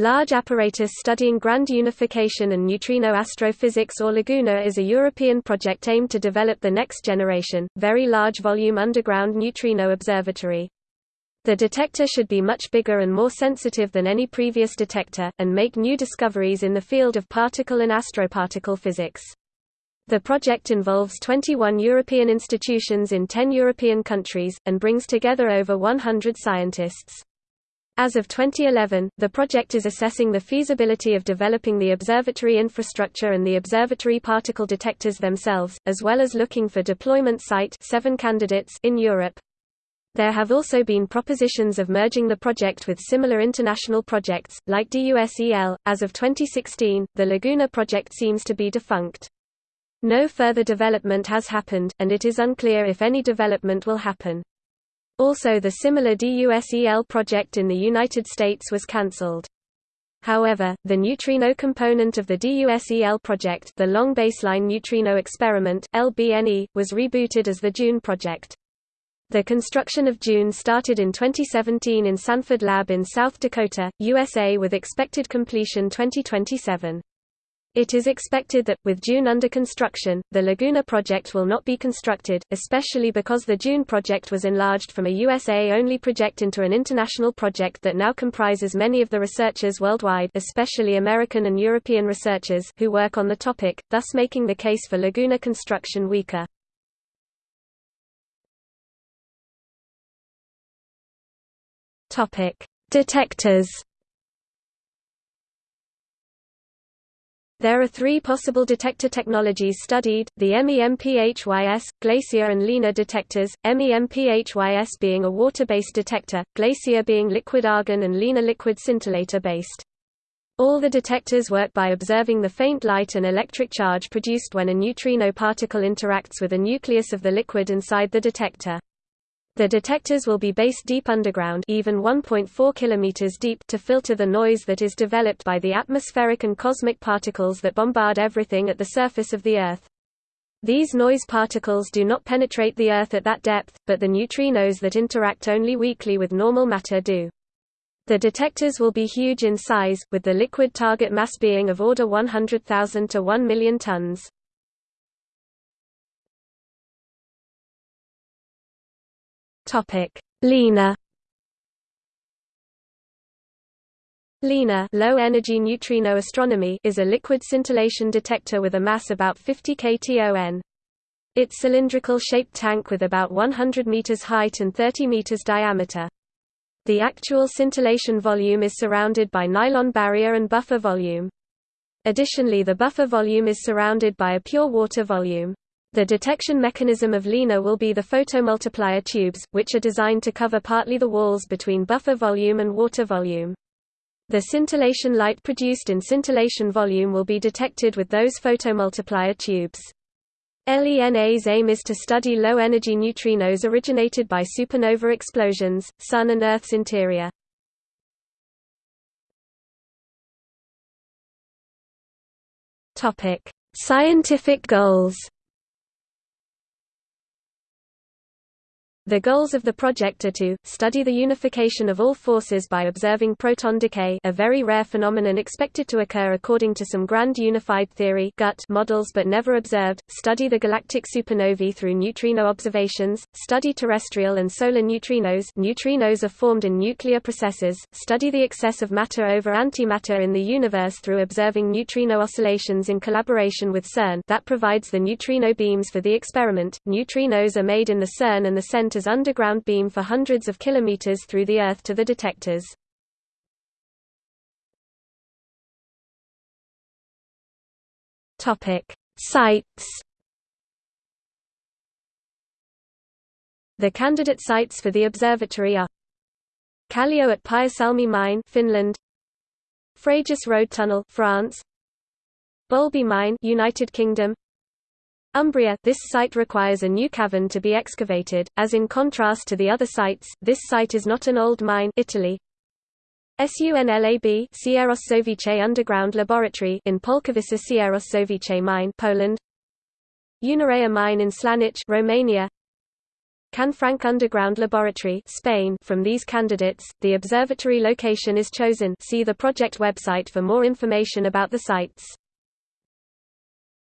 Large Apparatus Studying Grand Unification and Neutrino Astrophysics or LAGUNA is a European project aimed to develop the next generation, very large volume underground neutrino observatory. The detector should be much bigger and more sensitive than any previous detector, and make new discoveries in the field of particle and astroparticle physics. The project involves 21 European institutions in 10 European countries, and brings together over 100 scientists. As of 2011, the project is assessing the feasibility of developing the observatory infrastructure and the observatory particle detectors themselves, as well as looking for deployment site seven candidates in Europe. There have also been propositions of merging the project with similar international projects, like DUSEL. As of 2016, the Laguna project seems to be defunct. No further development has happened, and it is unclear if any development will happen. Also the similar DUSEL project in the United States was cancelled. However, the neutrino component of the DUSEL project the Long Baseline Neutrino Experiment LBNE, was rebooted as the DUNE project. The construction of DUNE started in 2017 in Sanford Lab in South Dakota, USA with expected completion 2027. It is expected that, with DUNE under construction, the Laguna project will not be constructed, especially because the DUNE project was enlarged from a USA-only project into an international project that now comprises many of the researchers worldwide especially American and European researchers who work on the topic, thus making the case for Laguna construction weaker. Detectors There are three possible detector technologies studied, the MEMPHYS, Glacier and Lena detectors, MEMPHYS being a water-based detector, Glacier being liquid argon and Lena liquid scintillator-based. All the detectors work by observing the faint light and electric charge produced when a neutrino particle interacts with a nucleus of the liquid inside the detector. The detectors will be based deep underground even 1.4 km deep to filter the noise that is developed by the atmospheric and cosmic particles that bombard everything at the surface of the Earth. These noise particles do not penetrate the Earth at that depth, but the neutrinos that interact only weakly with normal matter do. The detectors will be huge in size, with the liquid target mass being of order 100,000 to 1 million tons. Topic: LENA. LENA low energy neutrino astronomy is a liquid scintillation detector with a mass about 50 kton. Its cylindrical shaped tank with about 100 meters height and 30 meters diameter. The actual scintillation volume is surrounded by nylon barrier and buffer volume. Additionally the buffer volume is surrounded by a pure water volume. The detection mechanism of LENA will be the photomultiplier tubes, which are designed to cover partly the walls between buffer volume and water volume. The scintillation light produced in scintillation volume will be detected with those photomultiplier tubes. LENA's aim is to study low-energy neutrinos originated by supernova explosions, Sun and Earth's interior. Scientific goals The goals of the project are to, study the unification of all forces by observing proton decay a very rare phenomenon expected to occur according to some grand unified theory (GUT) models but never observed, study the galactic supernovae through neutrino observations, study terrestrial and solar neutrinos neutrinos are formed in nuclear processes, study the excess of matter over antimatter in the universe through observing neutrino oscillations in collaboration with CERN that provides the neutrino beams for the experiment. Neutrinos are made in the CERN and the center underground beam for hundreds of kilometers through the Earth to the detectors. Sites. The candidate sites for the observatory are Kallio at Pyhäsalmi Mine, Finland; Frejus Road Tunnel, France; Boulby Mine, United Kingdom; Umbria this site requires a new cavern to be excavated, as in contrast to the other sites, this site is not an old mine Italy. SUNLAB Sieroszowice Underground Laboratory in Polkowice Sieroszowice Mine Poland. Unirea Mine in Slanice Romania Canfranc Underground Laboratory Spain from these candidates, the observatory location is chosen see the project website for more information about the sites.